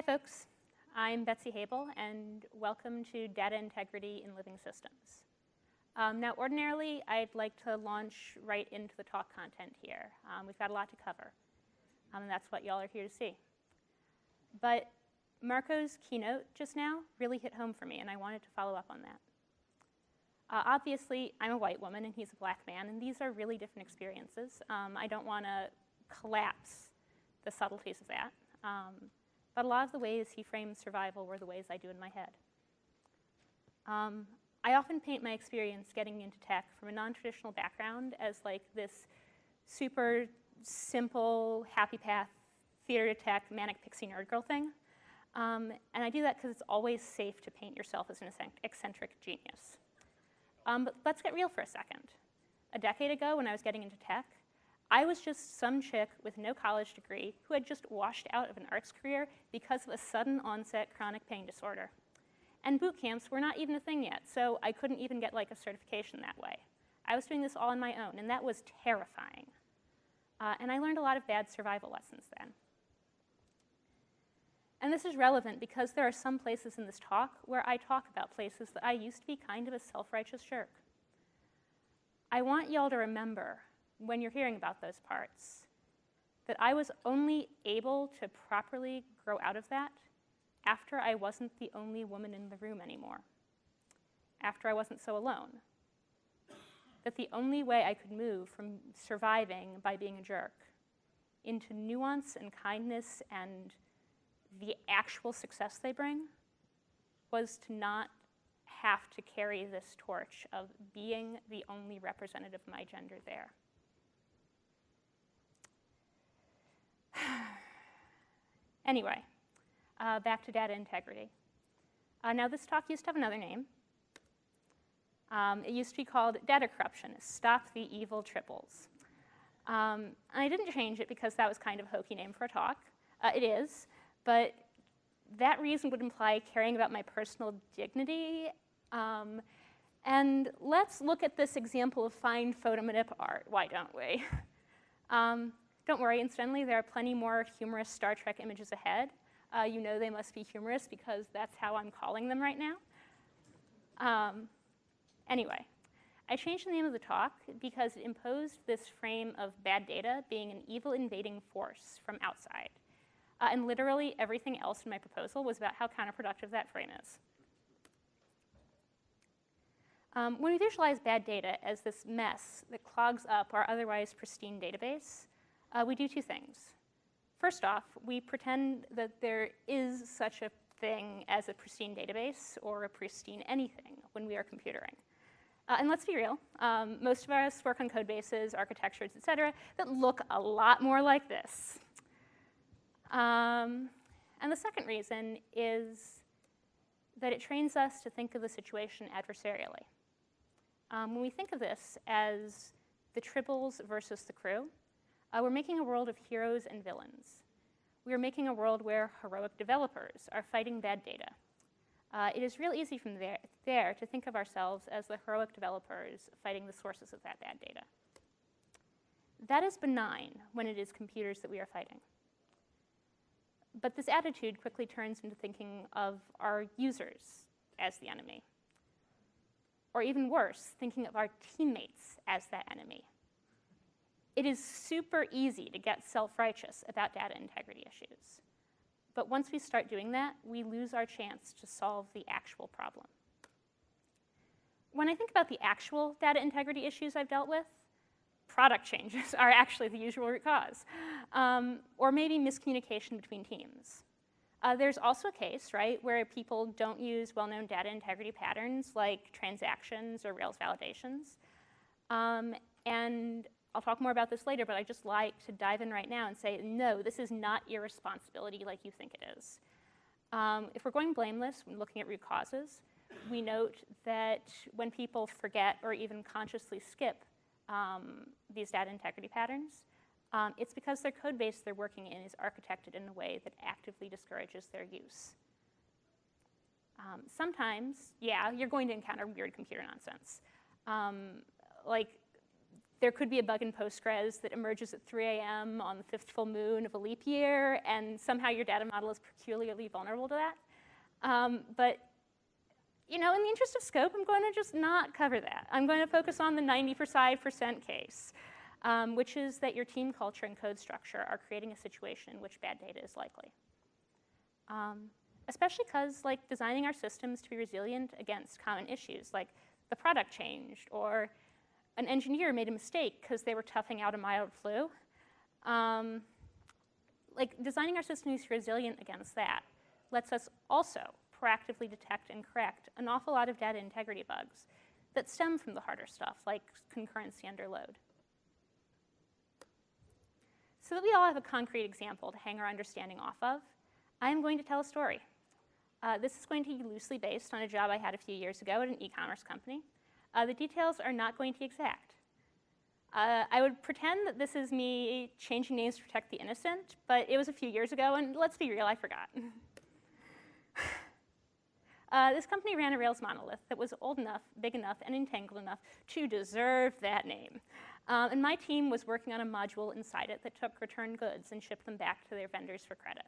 Hi, folks. I'm Betsy Habel, and welcome to Data Integrity in Living Systems. Um, now, ordinarily, I'd like to launch right into the talk content here. Um, we've got a lot to cover, um, and that's what y'all are here to see. But Marco's keynote just now really hit home for me, and I wanted to follow up on that. Uh, obviously, I'm a white woman, and he's a black man, and these are really different experiences. Um, I don't want to collapse the subtleties of that. Um, a lot of the ways he frames survival were the ways I do in my head. Um, I often paint my experience getting into tech from a non-traditional background as like this super simple, happy path, theater to tech, manic pixie nerd girl thing. Um, and I do that because it's always safe to paint yourself as an eccentric genius. Um, but let's get real for a second. A decade ago, when I was getting into tech, I was just some chick with no college degree who had just washed out of an arts career because of a sudden onset chronic pain disorder. And boot camps were not even a thing yet, so I couldn't even get like a certification that way. I was doing this all on my own, and that was terrifying. Uh, and I learned a lot of bad survival lessons then. And this is relevant because there are some places in this talk where I talk about places that I used to be kind of a self-righteous jerk. I want y'all to remember when you're hearing about those parts, that I was only able to properly grow out of that after I wasn't the only woman in the room anymore, after I wasn't so alone. That the only way I could move from surviving by being a jerk into nuance and kindness and the actual success they bring was to not have to carry this torch of being the only representative of my gender there. anyway, uh, back to data integrity. Uh, now this talk used to have another name. Um, it used to be called Data Corruption, Stop the Evil Tribbles. Um, I didn't change it because that was kind of a hokey name for a talk. Uh, it is, but that reason would imply caring about my personal dignity. Um, and let's look at this example of fine photomanip art, why don't we? Don't worry, incidentally, there are plenty more humorous Star Trek images ahead. Uh, you know they must be humorous because that's how I'm calling them right now. Um, anyway, I changed the name of the talk because it imposed this frame of bad data being an evil invading force from outside. Uh, and literally everything else in my proposal was about how counterproductive that frame is. Um, when we visualize bad data as this mess that clogs up our otherwise pristine database, uh, we do two things. First off, we pretend that there is such a thing as a pristine database or a pristine anything when we are computering. Uh, and let's be real, um, most of us work on code bases, architectures, et cetera, that look a lot more like this. Um, and the second reason is that it trains us to think of the situation adversarially. Um, when we think of this as the tribbles versus the crew, uh, we're making a world of heroes and villains. We are making a world where heroic developers are fighting bad data. Uh, it is real easy from there, there to think of ourselves as the heroic developers fighting the sources of that bad data. That is benign when it is computers that we are fighting. But this attitude quickly turns into thinking of our users as the enemy. Or even worse, thinking of our teammates as that enemy. It is super easy to get self-righteous about data integrity issues. But once we start doing that, we lose our chance to solve the actual problem. When I think about the actual data integrity issues I've dealt with, product changes are actually the usual root cause, um, or maybe miscommunication between teams. Uh, there's also a case, right, where people don't use well-known data integrity patterns like transactions or Rails validations. Um, and I'll talk more about this later, but I just like to dive in right now and say, no, this is not irresponsibility like you think it is. Um, if we're going blameless when looking at root causes, we note that when people forget or even consciously skip um, these data integrity patterns, um, it's because their code base they're working in is architected in a way that actively discourages their use. Um, sometimes, yeah, you're going to encounter weird computer nonsense. Um, like there could be a bug in Postgres that emerges at 3 a.m. on the fifth full moon of a leap year, and somehow your data model is peculiarly vulnerable to that. Um, but you know, in the interest of scope, I'm going to just not cover that. I'm going to focus on the 95% case, um, which is that your team culture and code structure are creating a situation in which bad data is likely. Um, especially because like designing our systems to be resilient against common issues, like the product changed or an engineer made a mistake because they were toughing out a mild flu. Um, like designing our systems resilient against that lets us also proactively detect and correct an awful lot of data integrity bugs that stem from the harder stuff, like concurrency under load. So that we all have a concrete example to hang our understanding off of, I am going to tell a story. Uh, this is going to be loosely based on a job I had a few years ago at an e-commerce company. Uh, the details are not going to be exact. Uh, I would pretend that this is me changing names to protect the innocent, but it was a few years ago, and let's be real, I forgot. Uh, this company ran a Rails monolith that was old enough, big enough, and entangled enough to deserve that name. Um, and my team was working on a module inside it that took returned goods and shipped them back to their vendors for credit.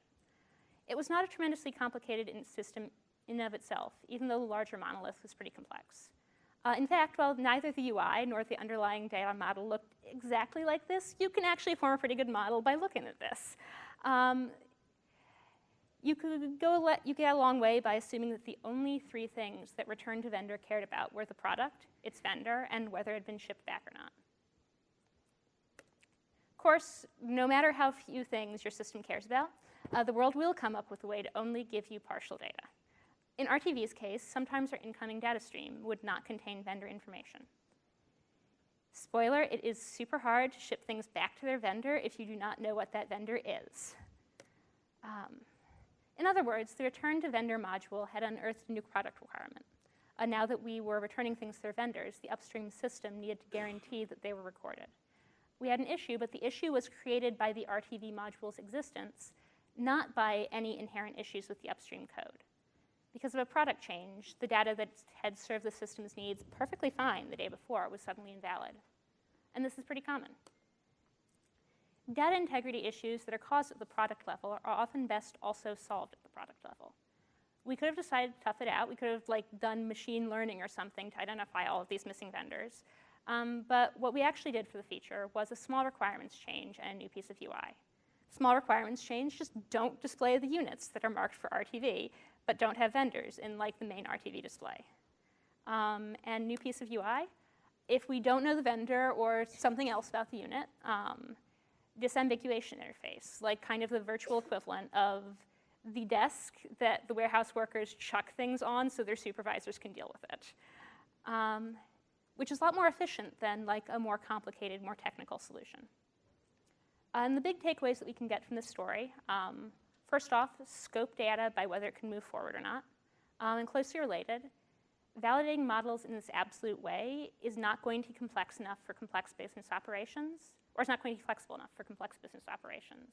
It was not a tremendously complicated system in of itself, even though the larger monolith was pretty complex. Uh, in fact, while neither the UI nor the underlying data model looked exactly like this, you can actually form a pretty good model by looking at this. Um, you could go let, you get a long way by assuming that the only three things that return to vendor cared about were the product, its vendor, and whether it had been shipped back or not. Of course, no matter how few things your system cares about, uh, the world will come up with a way to only give you partial data. In RTV's case, sometimes our incoming data stream would not contain vendor information. Spoiler, it is super hard to ship things back to their vendor if you do not know what that vendor is. Um, in other words, the return to vendor module had unearthed a new product requirement. Uh, now that we were returning things to their vendors, the upstream system needed to guarantee that they were recorded. We had an issue, but the issue was created by the RTV module's existence, not by any inherent issues with the upstream code. Because of a product change, the data that had served the system's needs perfectly fine the day before was suddenly invalid. And this is pretty common. Data integrity issues that are caused at the product level are often best also solved at the product level. We could have decided to tough it out. We could have like done machine learning or something to identify all of these missing vendors. Um, but what we actually did for the feature was a small requirements change and a new piece of UI. Small requirements change just don't display the units that are marked for RTV, but don't have vendors in like the main RTV display. Um, and new piece of UI, if we don't know the vendor or something else about the unit, um, disambiguation interface, like kind of the virtual equivalent of the desk that the warehouse workers chuck things on so their supervisors can deal with it. Um, which is a lot more efficient than like a more complicated, more technical solution. and the big takeaways that we can get from this story, um, first off, scope data by whether it can move forward or not. Um, and closely related, validating models in this absolute way is not going to be complex enough for complex business operations or it's not going to be flexible enough for complex business operations.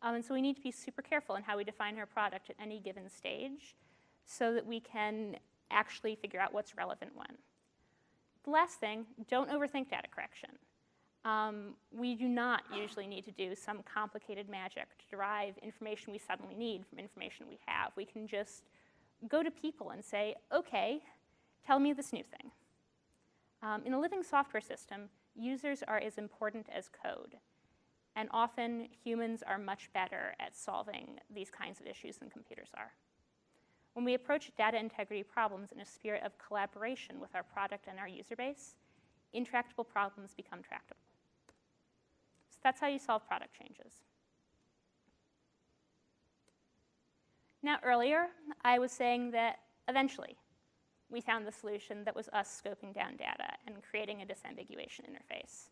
Um, and so we need to be super careful in how we define our product at any given stage so that we can actually figure out what's relevant when. The last thing, don't overthink data correction. Um, we do not usually need to do some complicated magic to derive information we suddenly need from information we have. We can just go to people and say, okay, tell me this new thing. Um, in a living software system, users are as important as code. And often humans are much better at solving these kinds of issues than computers are. When we approach data integrity problems in a spirit of collaboration with our product and our user base, intractable problems become tractable. That's how you solve product changes. Now earlier, I was saying that eventually we found the solution that was us scoping down data and creating a disambiguation interface.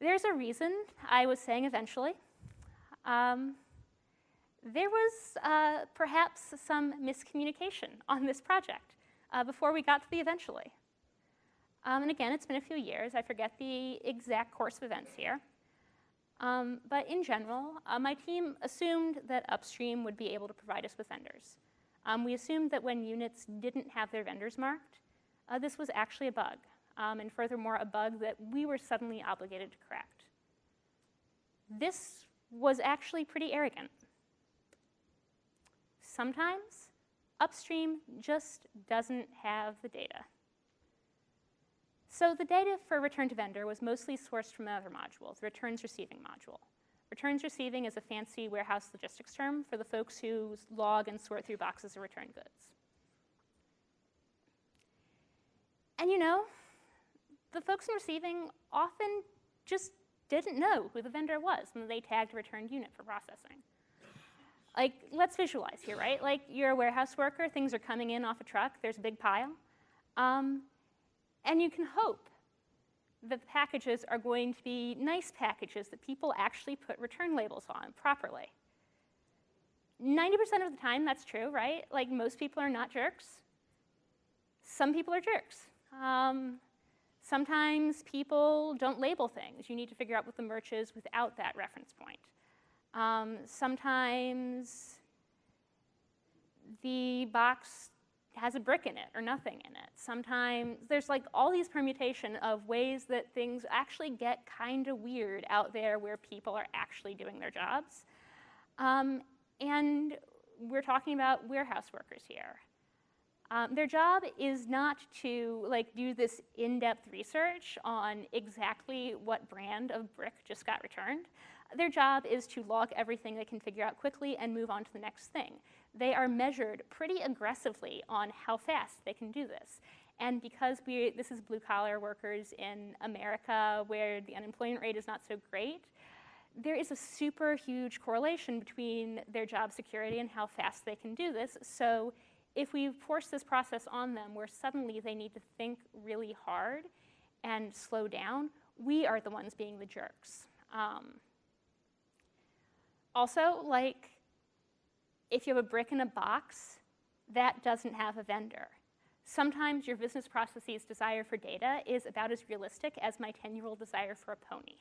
There's a reason I was saying eventually. Um, there was uh, perhaps some miscommunication on this project uh, before we got to the eventually. Um, and again, it's been a few years. I forget the exact course of events here. Um, but in general, uh, my team assumed that Upstream would be able to provide us with vendors. Um, we assumed that when units didn't have their vendors marked, uh, this was actually a bug. um, and furthermore, a bug that we were suddenly obligated to correct. This was actually pretty arrogant. Sometimes upstream just doesn't have the data. So the data for return to vendor was mostly sourced from another module, the returns receiving module. Returns receiving is a fancy warehouse logistics term for the folks who log and sort through boxes of returned goods. And you know, the folks in receiving often just didn't know who the vendor was when they tagged a returned unit for processing. Like, let's visualize here, right? Like, you're a warehouse worker, things are coming in off a truck, there's a big pile. Um, and you can hope that the packages are going to be nice packages that people actually put return labels on properly. 90% of the time, that's true, right? Like, most people are not jerks. Some people are jerks. Um, sometimes people don't label things. You need to figure out what the merch is without that reference point. Um, sometimes the box has a brick in it or nothing in it. Sometimes there's like all these permutation of ways that things actually get kind of weird out there where people are actually doing their jobs. Um, and we're talking about warehouse workers here. Um, their job is not to like do this in-depth research on exactly what brand of brick just got returned. Their job is to log everything they can figure out quickly and move on to the next thing. They are measured pretty aggressively on how fast they can do this. And because we, this is blue collar workers in America where the unemployment rate is not so great, there is a super huge correlation between their job security and how fast they can do this. So if we force this process on them where suddenly they need to think really hard and slow down, we are the ones being the jerks. Um, also, like, if you have a brick in a box, that doesn't have a vendor. Sometimes your business processes desire for data is about as realistic as my 10-year-old desire for a pony.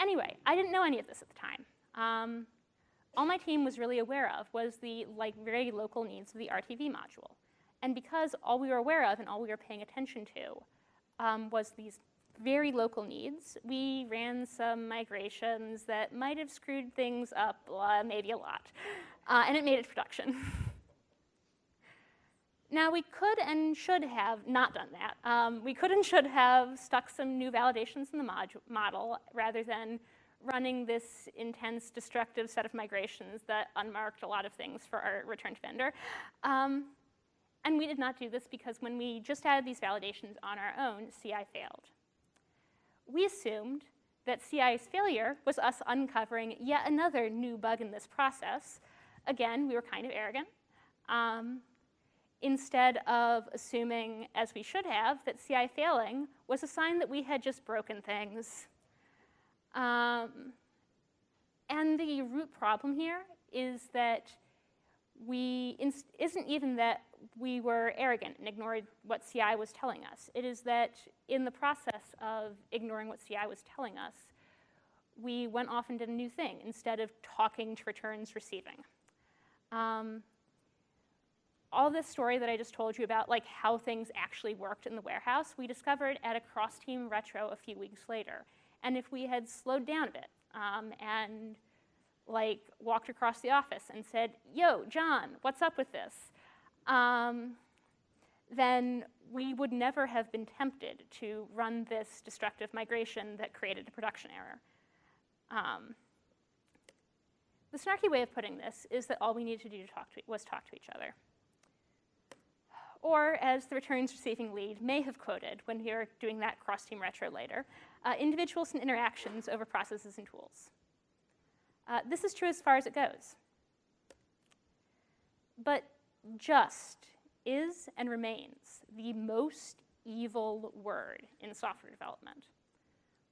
anyway, I didn't know any of this at the time. Um, all my team was really aware of was the like very local needs of the RTV module. And because all we were aware of and all we were paying attention to um, was these very local needs, we ran some migrations that might have screwed things up, uh, maybe a lot. Uh, and it made it to production. now, we could and should have not done that. Um, we could and should have stuck some new validations in the mod model rather than running this intense, destructive set of migrations that unmarked a lot of things for our return to vendor. Um, and we did not do this because when we just added these validations on our own, CI failed. We assumed that CI's failure was us uncovering yet another new bug in this process. Again, we were kind of arrogant. Um, instead of assuming, as we should have, that CI failing was a sign that we had just broken things um, and the root problem here is that we, isn't even that we were arrogant and ignored what CI was telling us. It is that in the process of ignoring what CI was telling us, we went off and did a new thing instead of talking to returns receiving. Um, all this story that I just told you about like how things actually worked in the warehouse, we discovered at a cross-team retro a few weeks later. And if we had slowed down a bit um, and like walked across the office and said, yo, John, what's up with this? Um, then we would never have been tempted to run this destructive migration that created a production error. Um, the snarky way of putting this is that all we needed to do to talk to, was talk to each other. Or, as the returns receiving lead may have quoted when we were doing that cross-team retro later, uh, individuals and interactions over processes and tools. Uh, this is true as far as it goes. But just is and remains the most evil word in software development.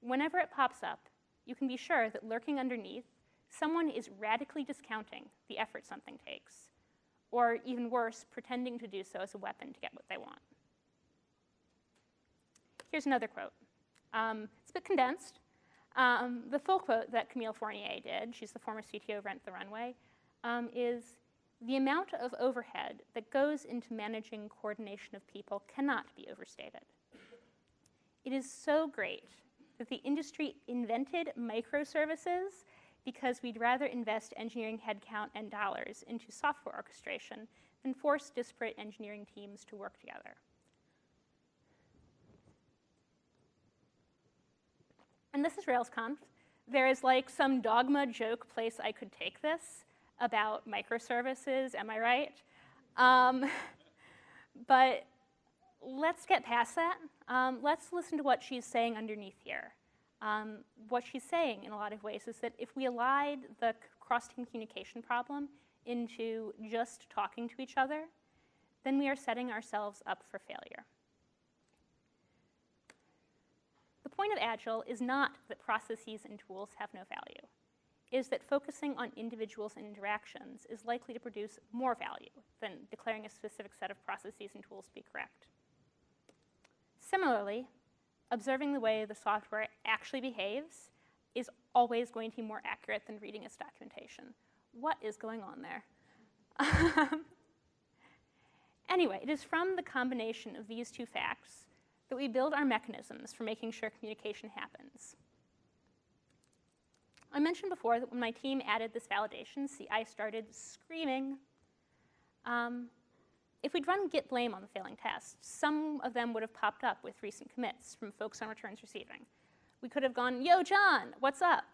Whenever it pops up, you can be sure that lurking underneath, someone is radically discounting the effort something takes or even worse, pretending to do so as a weapon to get what they want. Here's another quote. Um, it's a bit condensed. Um, the full quote that Camille Fournier did, she's the former CTO of Rent the Runway, um, is, the amount of overhead that goes into managing coordination of people cannot be overstated. It is so great that the industry invented microservices because we'd rather invest engineering headcount and dollars into software orchestration than force disparate engineering teams to work together. And this is RailsConf. There is like some dogma joke place I could take this about microservices, am I right? Um, but let's get past that. Um, let's listen to what she's saying underneath here. Um, what she's saying in a lot of ways is that if we allied the cross-team communication problem into just talking to each other, then we are setting ourselves up for failure. The point of Agile is not that processes and tools have no value is that focusing on individuals and interactions is likely to produce more value than declaring a specific set of processes and tools to be correct. Similarly, observing the way the software actually behaves is always going to be more accurate than reading its documentation. What is going on there? anyway, it is from the combination of these two facts that we build our mechanisms for making sure communication happens. I mentioned before that when my team added this validation, CI started screaming. Um, if we'd run git blame on the failing tests, some of them would have popped up with recent commits from folks on returns receiving. We could have gone, yo, John, what's up?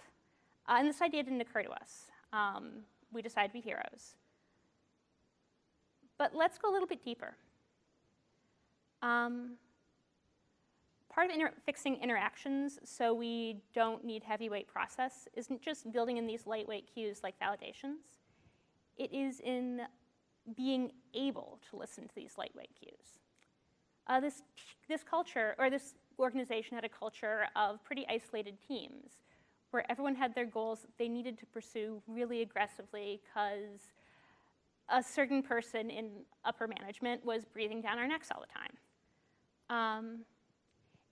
Uh, and this idea didn't occur to us. Um, we decided to be heroes. But let's go a little bit deeper. Um, part of inter fixing interactions so we don't need heavyweight process isn't just building in these lightweight cues like validations. It is in being able to listen to these lightweight cues. Uh, this, this culture, or this organization had a culture of pretty isolated teams where everyone had their goals they needed to pursue really aggressively because a certain person in upper management was breathing down our necks all the time. Um,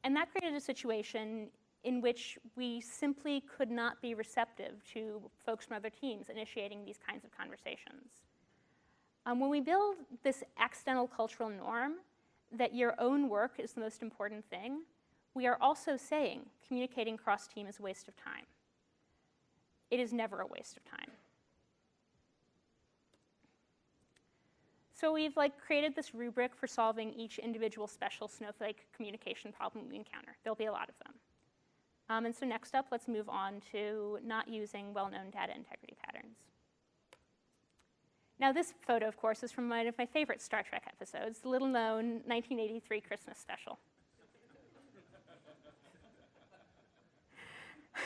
and that created a situation in which we simply could not be receptive to folks from other teams initiating these kinds of conversations. Um, when we build this accidental cultural norm that your own work is the most important thing, we are also saying communicating cross-team is a waste of time. It is never a waste of time. So we've like created this rubric for solving each individual special snowflake communication problem we encounter. There'll be a lot of them. Um, and so next up, let's move on to not using well-known data integrity patterns. Now this photo, of course, is from one of my favorite Star Trek episodes, the little-known 1983 Christmas special.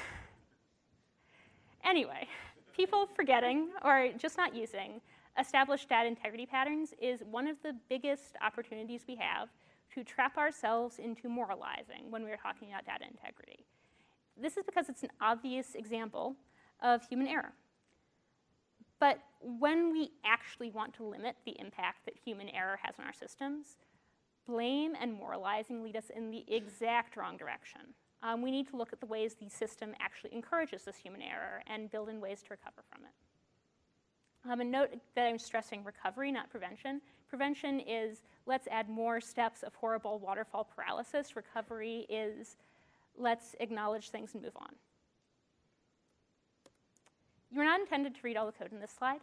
anyway, people forgetting or just not using established data integrity patterns is one of the biggest opportunities we have to trap ourselves into moralizing when we're talking about data integrity. This is because it's an obvious example of human error. But when we actually want to limit the impact that human error has on our systems, blame and moralizing lead us in the exact wrong direction. Um, we need to look at the ways the system actually encourages this human error and build in ways to recover from it. Um, and note that I'm stressing recovery, not prevention. Prevention is let's add more steps of horrible waterfall paralysis. Recovery is let's acknowledge things and move on. You are not intended to read all the code in this slide.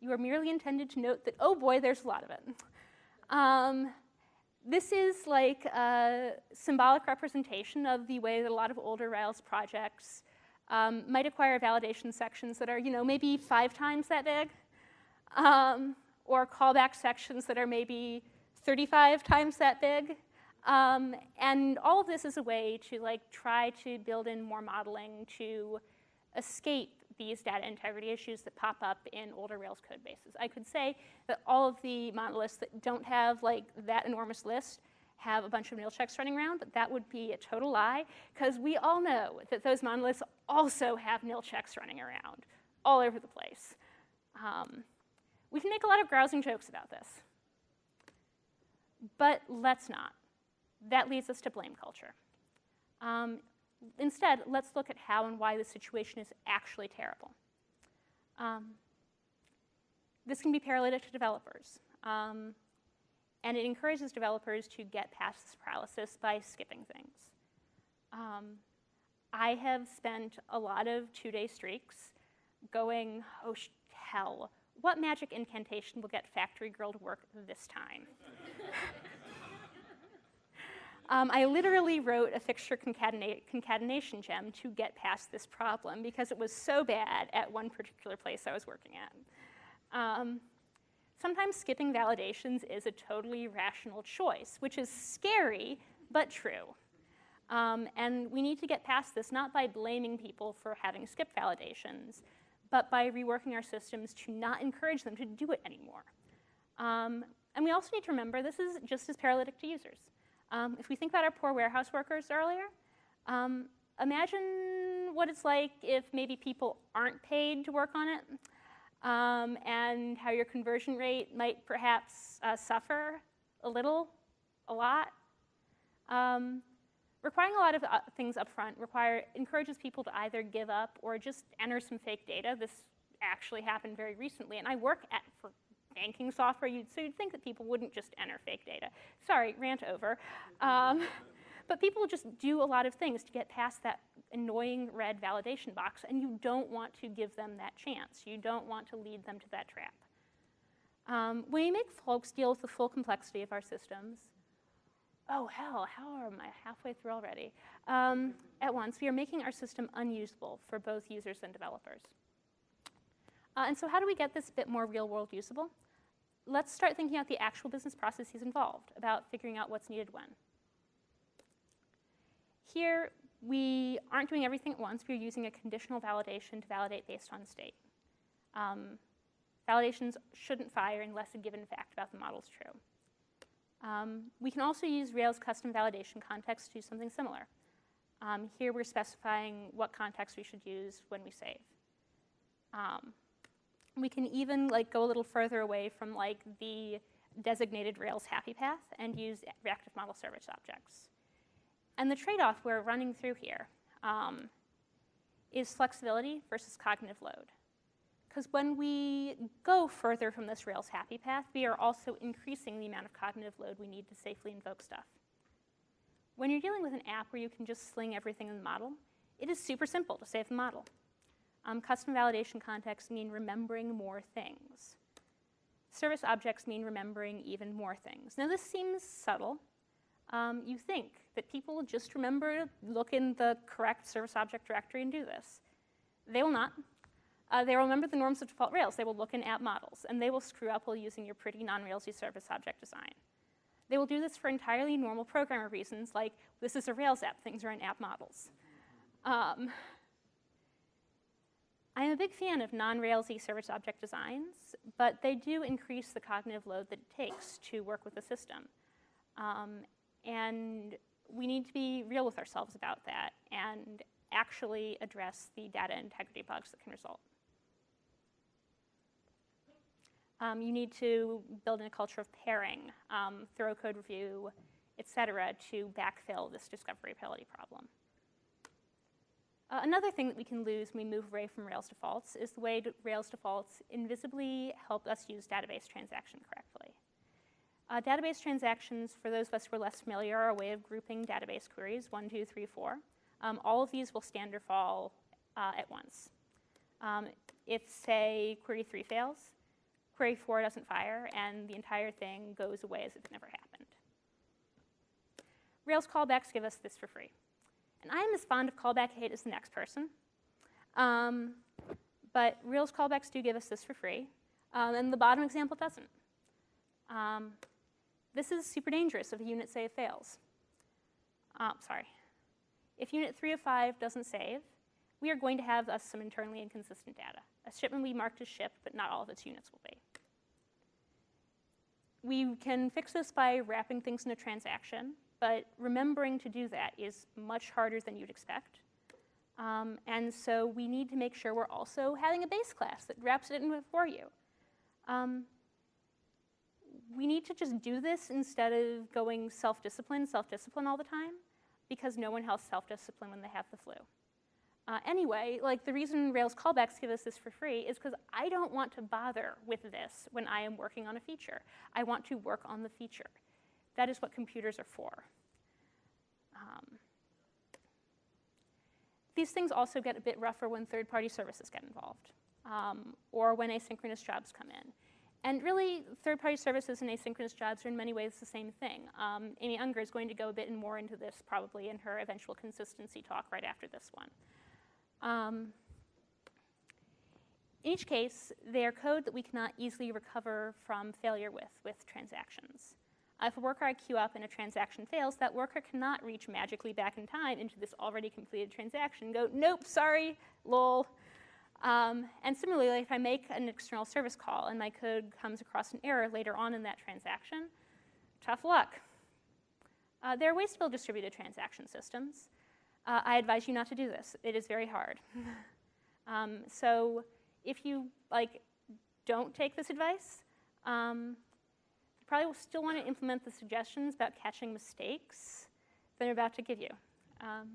You are merely intended to note that, oh boy, there's a lot of it. Um, this is like a symbolic representation of the way that a lot of older Rails projects um, might acquire validation sections that are, you know, maybe five times that big um, or callback sections that are maybe 35 times that big. Um, and all of this is a way to like try to build in more modeling to escape these data integrity issues that pop up in older Rails code bases. I could say that all of the monoliths that don't have like that enormous list have a bunch of nil checks running around, but that would be a total lie because we all know that those monoliths also have nil checks running around all over the place. Um, we can make a lot of grousing jokes about this. But let's not. That leads us to blame culture. Um, instead, let's look at how and why the situation is actually terrible. Um, this can be paralytic to developers. Um, and it encourages developers to get past this paralysis by skipping things. Um, I have spent a lot of two-day streaks going, oh hell, what magic incantation will get Factory Girl to work this time? um, I literally wrote a fixture concatena concatenation gem to get past this problem because it was so bad at one particular place I was working at. Um, sometimes skipping validations is a totally rational choice, which is scary, but true. Um, and we need to get past this not by blaming people for having skip validations, but by reworking our systems to not encourage them to do it anymore. Um, and we also need to remember this is just as paralytic to users. Um, if we think about our poor warehouse workers earlier, um, imagine what it's like if maybe people aren't paid to work on it um, and how your conversion rate might perhaps uh, suffer a little, a lot. Requiring a lot of uh, things up front require, encourages people to either give up or just enter some fake data. This actually happened very recently, and I work at, for banking software, you'd, so you'd think that people wouldn't just enter fake data. Sorry, rant over. Um, but people just do a lot of things to get past that annoying red validation box, and you don't want to give them that chance. You don't want to lead them to that trap. Um, when we make folks deal with the full complexity of our systems, oh hell, how am I halfway through already? Um, at once, we are making our system unusable for both users and developers. Uh, and so how do we get this bit more real world usable? Let's start thinking about the actual business processes involved, about figuring out what's needed when. Here, we aren't doing everything at once. We're using a conditional validation to validate based on state. Um, validations shouldn't fire unless a given fact about the model is true. Um, we can also use Rails custom validation context to do something similar. Um, here we're specifying what context we should use when we save. Um, we can even like go a little further away from like the designated Rails happy path and use reactive model service objects. And the trade-off we're running through here um, is flexibility versus cognitive load. Because when we go further from this Rails happy path, we are also increasing the amount of cognitive load we need to safely invoke stuff. When you're dealing with an app where you can just sling everything in the model, it is super simple to save the model. Um, custom validation contexts mean remembering more things. Service objects mean remembering even more things. Now this seems subtle. Um, you think that people just remember look in the correct service object directory and do this. They will not. Uh, they will remember the norms of default Rails. They will look in app models, and they will screw up while using your pretty non-Railsy service object design. They will do this for entirely normal programmer reasons, like this is a Rails app, things are in app models. Um, I am a big fan of non-Railsy service object designs, but they do increase the cognitive load that it takes to work with the system. Um, and we need to be real with ourselves about that and actually address the data integrity bugs that can result. Um, you need to build in a culture of pairing, um, thorough code review, et cetera, to backfill this discoverability problem. Uh, another thing that we can lose when we move away from Rails defaults is the way Rails defaults invisibly help us use database transaction correctly. Uh, database transactions, for those of us who are less familiar, are a way of grouping database queries, one, two, three, four. Um, all of these will stand or fall uh, at once. Um, if, say, query three fails, query four doesn't fire, and the entire thing goes away as if it never happened. Rails callbacks give us this for free. And I am as fond of callback hate as the next person. Um, but Rails callbacks do give us this for free. Um, and the bottom example doesn't. Um, this is super dangerous if a unit save fails. Uh, sorry. If unit 3 of 5 doesn't save, we are going to have uh, some internally inconsistent data. A shipment will be marked as shipped, but not all of its units will be. We can fix this by wrapping things in a transaction, but remembering to do that is much harder than you'd expect. Um, and so we need to make sure we're also having a base class that wraps it in for you. Um, we need to just do this instead of going self-discipline, self-discipline all the time, because no one has self-discipline when they have the flu. Uh, anyway, like the reason Rails callbacks give us this for free is because I don't want to bother with this when I am working on a feature. I want to work on the feature. That is what computers are for. Um, these things also get a bit rougher when third-party services get involved um, or when asynchronous jobs come in. And really, third-party services and asynchronous jobs are in many ways the same thing. Um, Amy Unger is going to go a bit more into this probably in her eventual consistency talk right after this one. Um, in each case, they are code that we cannot easily recover from failure with, with transactions. If a worker I queue up and a transaction fails, that worker cannot reach magically back in time into this already completed transaction go, nope, sorry, lol. Um, and similarly, if I make an external service call and my code comes across an error later on in that transaction, tough luck. Uh, there are ways to build distributed transaction systems. Uh, I advise you not to do this. It is very hard. um, so if you like, don't take this advice, um, you probably will still want to implement the suggestions about catching mistakes that I'm about to give you. Um,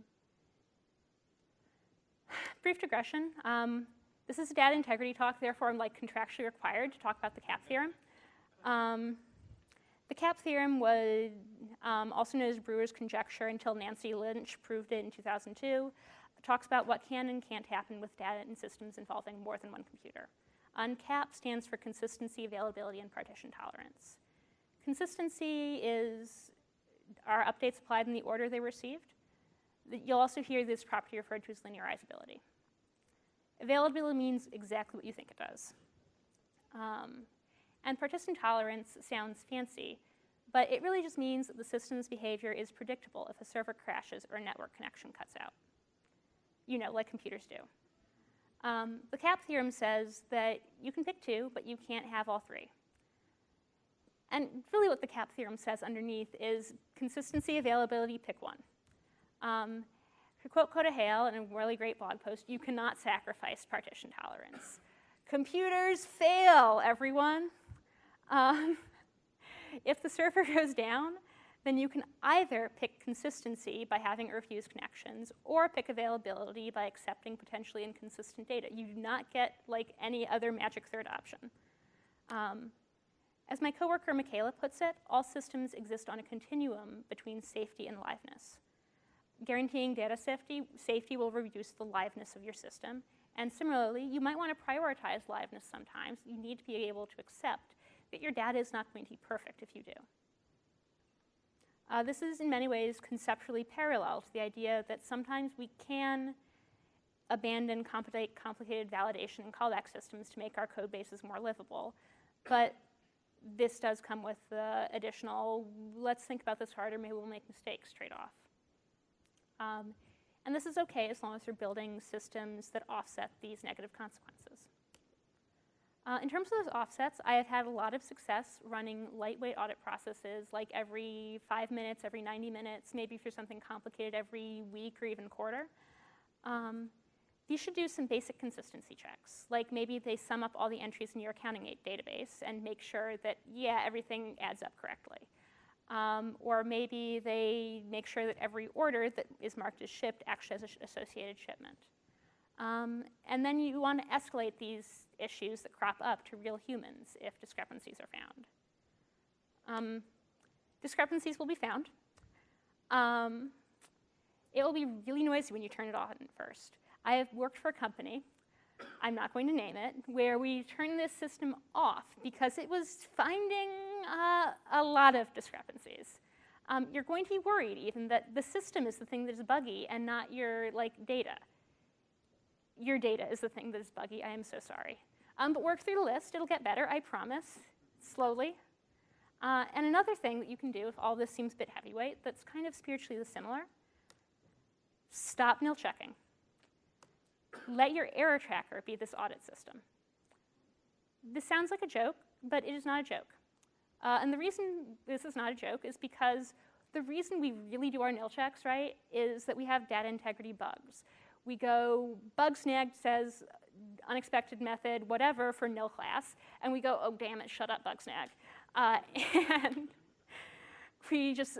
brief digression. Um, this is a data integrity talk, therefore I'm like contractually required to talk about the CAP theorem. The CAP theorem was um, also known as Brewer's conjecture until Nancy Lynch proved it in 2002. It talks about what can and can't happen with data and systems involving more than one computer. And CAP stands for consistency, availability, and partition tolerance. Consistency is are updates applied in the order they received. You'll also hear this property referred to as linearizability. Availability means exactly what you think it does. Um, and partition tolerance sounds fancy, but it really just means that the system's behavior is predictable if a server crashes or a network connection cuts out. You know, like computers do. Um, the CAP theorem says that you can pick two, but you can't have all three. And really what the CAP theorem says underneath is consistency, availability, pick one. Um, to quote Coda Hale in a really great blog post, you cannot sacrifice partition tolerance. Computers fail, everyone. Um, if the server goes down, then you can either pick consistency by having refuse connections or pick availability by accepting potentially inconsistent data. You do not get like any other magic third option. Um, as my coworker Michaela puts it, all systems exist on a continuum between safety and liveness. Guaranteeing data safety, safety will reduce the liveness of your system. And similarly, you might want to prioritize liveness sometimes. You need to be able to accept that your data is not going to be perfect if you do. Uh, this is in many ways conceptually parallel to the idea that sometimes we can abandon complicated validation and callback systems to make our code bases more livable. But this does come with the additional, let's think about this harder, maybe we'll make mistakes trade-off. Um, and this is okay as long as you're building systems that offset these negative consequences. Uh, in terms of those offsets, I have had a lot of success running lightweight audit processes, like every five minutes, every 90 minutes, maybe for something complicated every week or even quarter. Um, should do some basic consistency checks, like maybe they sum up all the entries in your accounting database and make sure that, yeah, everything adds up correctly. Um, or maybe they make sure that every order that is marked as shipped actually has an associated shipment. Um, and then you want to escalate these issues that crop up to real humans if discrepancies are found. Um, discrepancies will be found. Um, it will be really noisy when you turn it on first. I have worked for a company I'm not going to name it, where we turned this system off because it was finding uh, a lot of discrepancies. Um, you're going to be worried even that the system is the thing that is buggy and not your like data. Your data is the thing that is buggy. I am so sorry. Um, but work through the list. It'll get better, I promise, slowly. Uh, and another thing that you can do if all this seems a bit heavyweight that's kind of spiritually similar, stop nil checking let your error tracker be this audit system. This sounds like a joke, but it is not a joke. Uh, and the reason this is not a joke is because the reason we really do our nil checks, right, is that we have data integrity bugs. We go, bug snagged says unexpected method, whatever, for nil class, and we go, oh, damn it, shut up, Bugsnag. Uh, and we just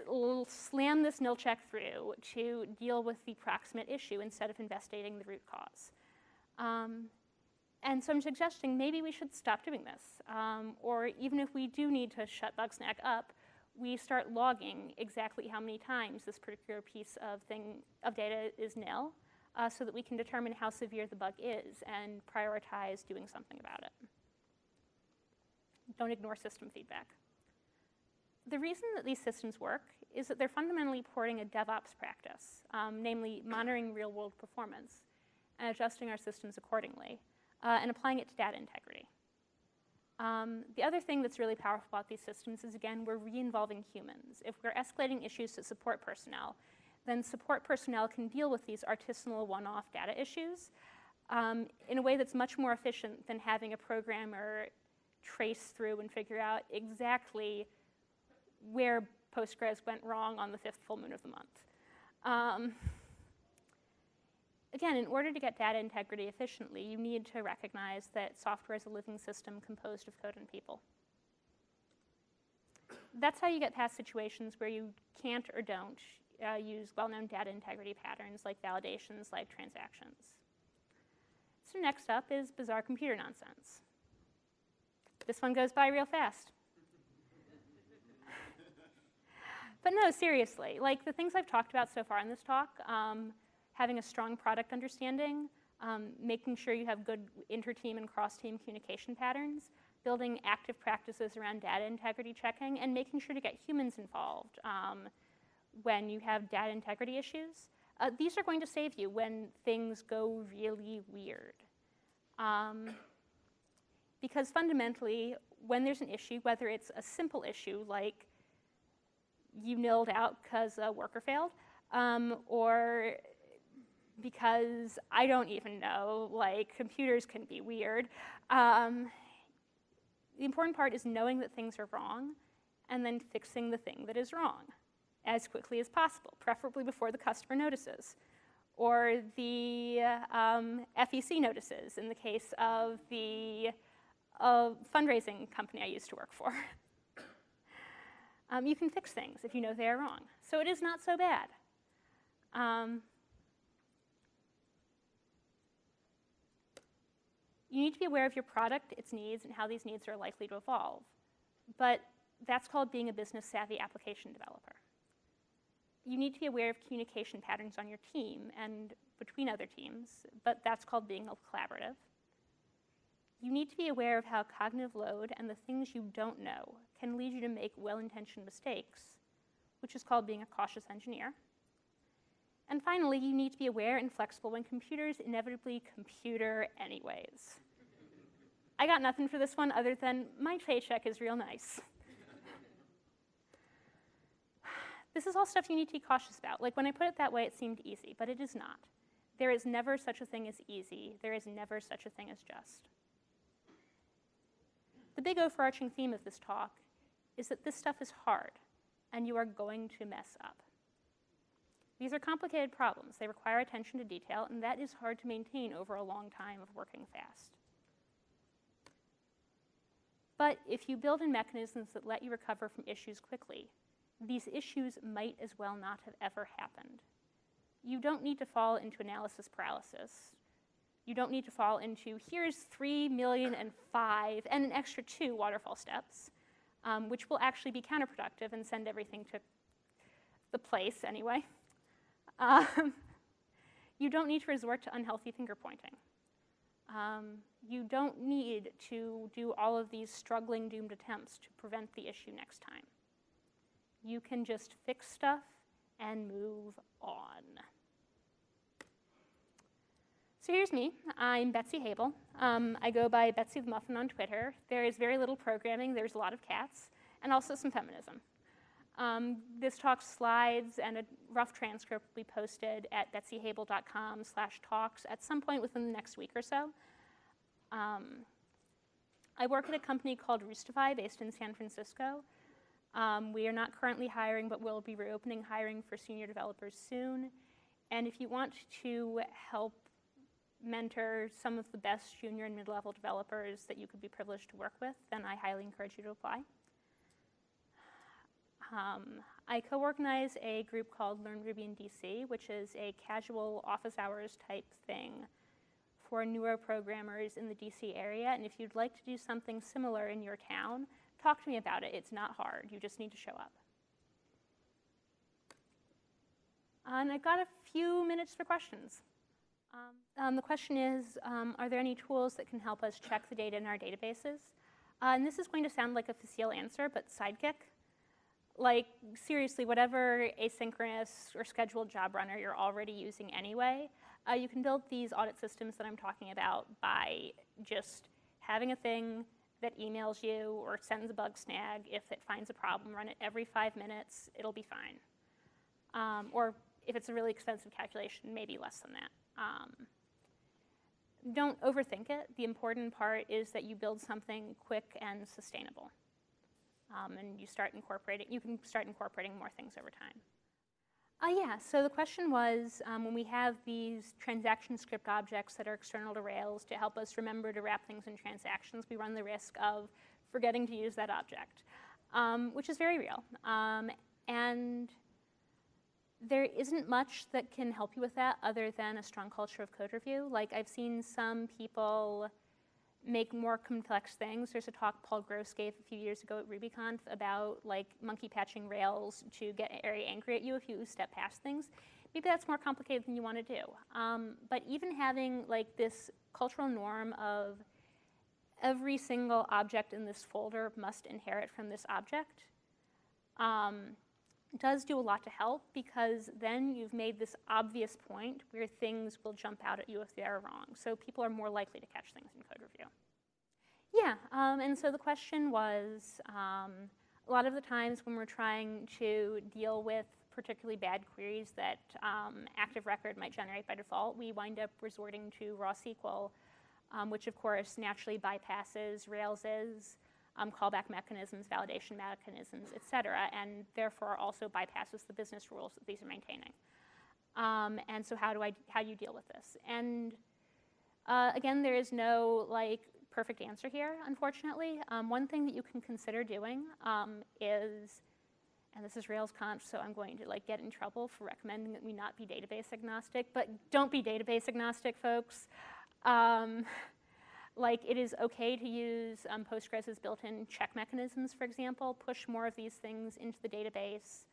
slam this nil check through to deal with the proximate issue instead of investigating the root cause. Um, and so I'm suggesting maybe we should stop doing this. Um, or even if we do need to shut Bugsnag up, we start logging exactly how many times this particular piece of thing of data is nil, uh, so that we can determine how severe the bug is and prioritize doing something about it. Don't ignore system feedback. The reason that these systems work is that they're fundamentally porting a DevOps practice, um, namely monitoring real-world performance and adjusting our systems accordingly, uh, and applying it to data integrity. Um, the other thing that's really powerful about these systems is, again, we're re-involving humans. If we're escalating issues to support personnel, then support personnel can deal with these artisanal one-off data issues um, in a way that's much more efficient than having a programmer trace through and figure out exactly where Postgres went wrong on the fifth full moon of the month. Um, again, in order to get data integrity efficiently, you need to recognize that software is a living system composed of code and people. That's how you get past situations where you can't or don't uh, use well-known data integrity patterns like validations, like transactions. So next up is bizarre computer nonsense. This one goes by real fast. but no, seriously, like the things I've talked about so far in this talk, um, having a strong product understanding, um, making sure you have good inter-team and cross-team communication patterns, building active practices around data integrity checking, and making sure to get humans involved um, when you have data integrity issues. Uh, these are going to save you when things go really weird. Um, because fundamentally, when there's an issue, whether it's a simple issue like you nilled out because a worker failed, um, or because I don't even know, like computers can be weird. Um, the important part is knowing that things are wrong and then fixing the thing that is wrong as quickly as possible, preferably before the customer notices. Or the um, FEC notices in the case of the uh, fundraising company I used to work for. um, you can fix things if you know they are wrong. So it is not so bad. Um, you need to be aware of your product, its needs, and how these needs are likely to evolve. But that's called being a business savvy application developer. You need to be aware of communication patterns on your team and between other teams, but that's called being a collaborative. You need to be aware of how cognitive load and the things you don't know can lead you to make well-intentioned mistakes, which is called being a cautious engineer. And finally, you need to be aware and flexible when computers inevitably computer anyways. I got nothing for this one other than my paycheck is real nice. this is all stuff you need to be cautious about. Like when I put it that way, it seemed easy, but it is not. There is never such a thing as easy. There is never such a thing as just. The big overarching theme of this talk is that this stuff is hard, and you are going to mess up. These are complicated problems. They require attention to detail, and that is hard to maintain over a long time of working fast. But if you build in mechanisms that let you recover from issues quickly, these issues might as well not have ever happened. You don't need to fall into analysis paralysis. You don't need to fall into, here's three million and five, and an extra two waterfall steps, um, which will actually be counterproductive and send everything to the place anyway. Um, you don't need to resort to unhealthy finger pointing. Um, you don't need to do all of these struggling, doomed attempts to prevent the issue next time. You can just fix stuff and move on. So here's me. I'm Betsy Habel. Um, I go by Betsy the Muffin on Twitter. There is very little programming. There's a lot of cats, and also some feminism. Um, this talk slides and a rough transcript will be posted at betsyhabel.com slash talks at some point within the next week or so. Um, I work at a company called Roostify based in San Francisco. Um, we are not currently hiring, but we'll be reopening hiring for senior developers soon. And if you want to help mentor some of the best junior and mid-level developers that you could be privileged to work with, then I highly encourage you to apply. Um, I co-organize a group called Learn Ruby in DC, which is a casual office hours type thing for neuro programmers in the DC area. And if you'd like to do something similar in your town, talk to me about it. It's not hard. You just need to show up. And I've got a few minutes for questions. Um, um, the question is, um, are there any tools that can help us check the data in our databases? Uh, and this is going to sound like a facile answer, but Sidekiq. Like, seriously, whatever asynchronous or scheduled job runner you're already using anyway, uh, you can build these audit systems that I'm talking about by just having a thing that emails you or sends a Bugsnag. If it finds a problem, run it every five minutes, it'll be fine. Um, or if it's a really expensive calculation, maybe less than that. Um, don't overthink it. The important part is that you build something quick and sustainable. Um, and you start incorporating, you can start incorporating more things over time. Uh, yeah, so the question was, um, when we have these transaction script objects that are external to Rails to help us remember to wrap things in transactions, we run the risk of forgetting to use that object, um, which is very real. Um, and there isn't much that can help you with that other than a strong culture of code review. Like I've seen some people make more complex things. There's a talk Paul Gross gave a few years ago at RubyConf about like monkey patching Rails to get very angry at you if you step past things. Maybe that's more complicated than you want to do. Um, but even having like this cultural norm of every single object in this folder must inherit from this object um, does do a lot to help because then you've made this obvious point where things will jump out at you if they're wrong. So people are more likely to catch things in code review. Yeah, um, and so the question was, um, a lot of the times when we're trying to deal with particularly bad queries that um, Active Record might generate by default, we wind up resorting to raw SQL, um, which of course naturally bypasses Rails's um, callback mechanisms, validation mechanisms, et cetera, and therefore also bypasses the business rules that these are maintaining. Um, and so how do I, how do you deal with this? And uh, again, there is no like perfect answer here, unfortunately. Um, one thing that you can consider doing um, is, and this is RailsConf, so I'm going to like get in trouble for recommending that we not be database agnostic, but don't be database agnostic, folks. Like it is okay to use um, Postgres's built-in check mechanisms, for example, push more of these things into the database.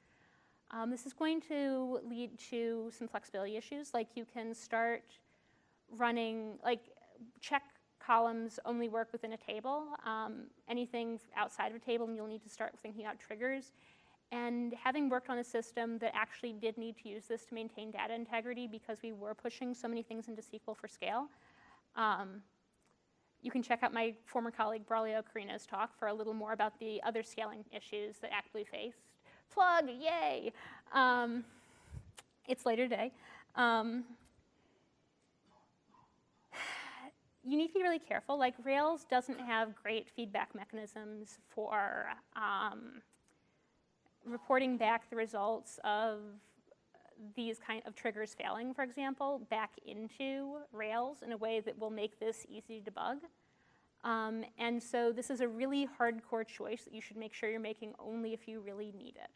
Um, this is going to lead to some flexibility issues, like you can start running, like check columns only work within a table. Um, anything outside of a table, and you'll need to start thinking about triggers. And having worked on a system that actually did need to use this to maintain data integrity because we were pushing so many things into SQL for scale, um, you can check out my former colleague Braulio Carreno's talk for a little more about the other scaling issues that Actblue faced. Plug, yay! Um, it's later today. Um, you need to be really careful. Like Rails doesn't have great feedback mechanisms for um, reporting back the results of these kind of triggers failing, for example, back into Rails in a way that will make this easy to debug. Um, and so this is a really hardcore choice that you should make sure you're making only if you really need it.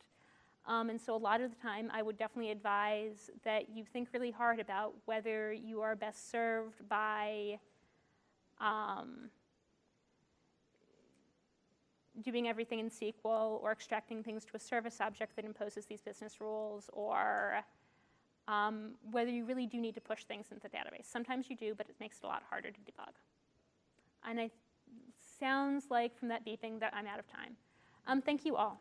Um, and so a lot of the time, I would definitely advise that you think really hard about whether you are best served by um, doing everything in SQL or extracting things to a service object that imposes these business rules or um, whether you really do need to push things into the database. Sometimes you do, but it makes it a lot harder to debug. And it sounds like from that beeping that I'm out of time. Um, thank you all.